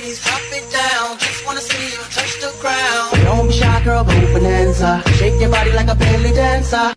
ladies, drop it down. Just wanna see you touch the ground. Don't be shy, girl, go Bananza. Shake your body like a belly dancer.